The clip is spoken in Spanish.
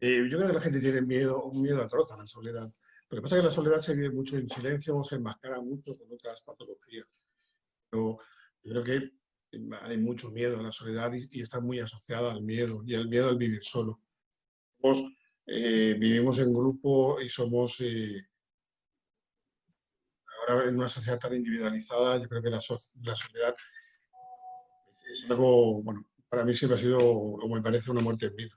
Eh, yo creo que la gente tiene miedo, un miedo atroz a la soledad. Lo que pasa es que la soledad se vive mucho en silencio o se enmascara mucho con otras patologías. Pero yo creo que hay mucho miedo a la soledad y, está muy asociada al miedo y al miedo al vivir solo. Eh, vivimos en grupo y somos, eh, ahora en una sociedad tan individualizada, yo creo que la, la soledad es algo, bueno, para mí siempre ha sido, como me parece, una muerte en vida.